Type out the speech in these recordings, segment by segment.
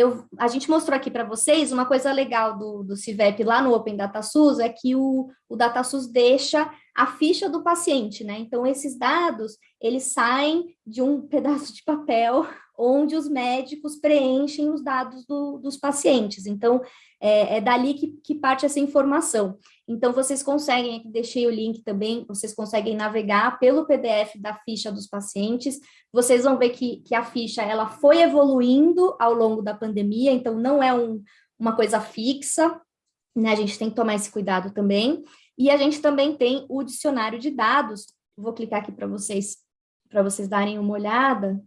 eu, a gente mostrou aqui para vocês uma coisa legal do, do CIVEP lá no Open Data SUS, é que o, o DataSUS deixa a ficha do paciente, né? Então, esses dados, eles saem de um pedaço de papel onde os médicos preenchem os dados do, dos pacientes. Então, é, é dali que, que, parte essa informação. Então, vocês conseguem, deixei o link também, vocês conseguem navegar pelo PDF da ficha dos pacientes, vocês vão ver que, que a ficha, ela foi evoluindo ao longo da pandemia, então não é um, uma coisa fixa, né, a gente tem que tomar esse cuidado também, e a gente também tem o dicionário de dados, vou clicar aqui para vocês, para vocês darem uma olhada,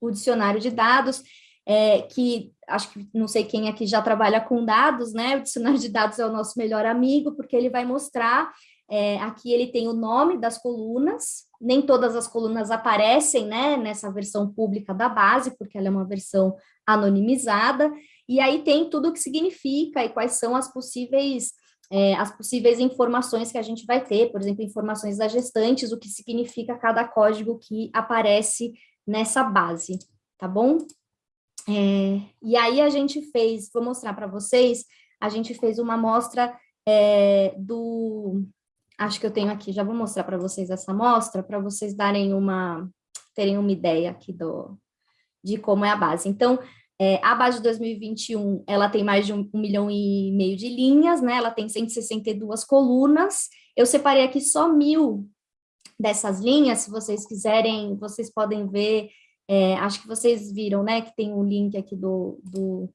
o dicionário de dados, é, que acho que não sei quem aqui já trabalha com dados, né? O dicionário de dados é o nosso melhor amigo, porque ele vai mostrar, é, aqui ele tem o nome das colunas, nem todas as colunas aparecem, né, nessa versão pública da base, porque ela é uma versão anonimizada, e aí tem tudo o que significa e quais são as possíveis é, as possíveis informações que a gente vai ter, por exemplo, informações das gestantes, o que significa cada código que aparece nessa base, tá bom? É, e aí a gente fez, vou mostrar para vocês, a gente fez uma amostra é, do, acho que eu tenho aqui, já vou mostrar para vocês essa amostra, para vocês darem uma, terem uma ideia aqui do, de como é a base. Então, é, a base de 2021, ela tem mais de um, um, milhão e meio de linhas, né? Ela tem 162 colunas. Eu separei aqui só mil dessas linhas, se vocês quiserem, vocês podem ver é, acho que vocês viram, né, que tem um link aqui do, do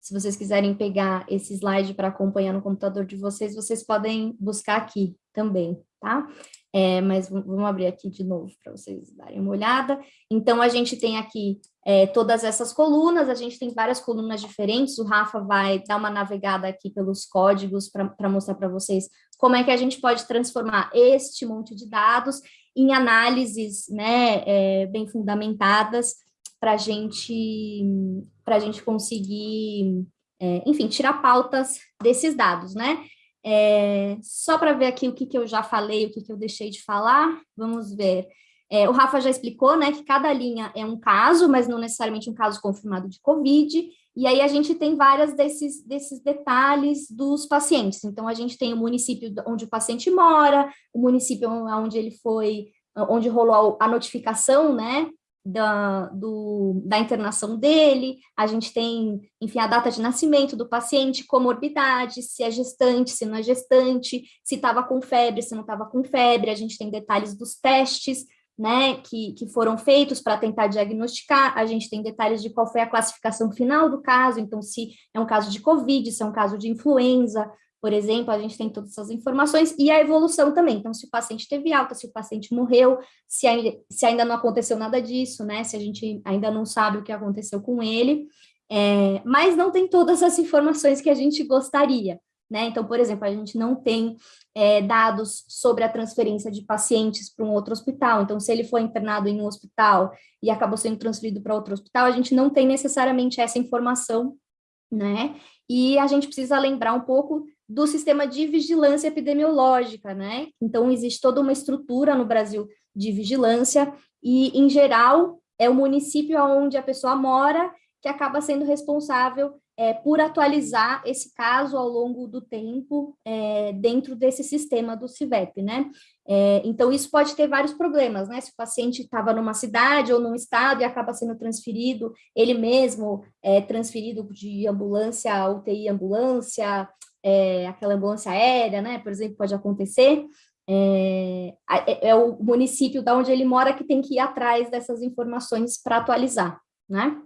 se vocês quiserem pegar esse slide para acompanhar no computador de vocês, vocês podem buscar aqui também, tá? É, mas vamos abrir aqui de novo para vocês darem uma olhada. Então, a gente tem aqui é, todas essas colunas, a gente tem várias colunas diferentes, o Rafa vai dar uma navegada aqui pelos códigos para mostrar para vocês como é que a gente pode transformar este monte de dados em análises né, é, bem fundamentadas para a gente, a gente conseguir, é, enfim, tirar pautas desses dados, né? É, só para ver aqui o que, que eu já falei, o que, que eu deixei de falar, vamos ver. É, o Rafa já explicou, né, que cada linha é um caso, mas não necessariamente um caso confirmado de Covid, e aí a gente tem várias desses, desses detalhes dos pacientes. Então, a gente tem o município onde o paciente mora, o município onde ele foi, onde rolou a notificação, né, da, do, da internação dele, a gente tem, enfim, a data de nascimento do paciente, comorbidade, se é gestante, se não é gestante, se estava com febre, se não estava com febre, a gente tem detalhes dos testes, né, que, que foram feitos para tentar diagnosticar, a gente tem detalhes de qual foi a classificação final do caso, então se é um caso de Covid, se é um caso de influenza, por exemplo, a gente tem todas essas informações, e a evolução também, então se o paciente teve alta, se o paciente morreu, se ainda, se ainda não aconteceu nada disso, né, se a gente ainda não sabe o que aconteceu com ele, é, mas não tem todas as informações que a gente gostaria, né? Então, por exemplo, a gente não tem é, dados sobre a transferência de pacientes para um outro hospital. Então, se ele foi internado em um hospital e acabou sendo transferido para outro hospital, a gente não tem necessariamente essa informação, né? E a gente precisa lembrar um pouco do sistema de vigilância epidemiológica, né? Então, existe toda uma estrutura no Brasil de vigilância e, em geral, é o município onde a pessoa mora que acaba sendo responsável é, por atualizar esse caso ao longo do tempo é, dentro desse sistema do CIVEP, né? É, então, isso pode ter vários problemas, né? Se o paciente estava numa cidade ou num estado e acaba sendo transferido, ele mesmo é transferido de ambulância UTI ambulância, é, aquela ambulância aérea, né? Por exemplo, pode acontecer. É, é, é o município da onde ele mora que tem que ir atrás dessas informações para atualizar, né?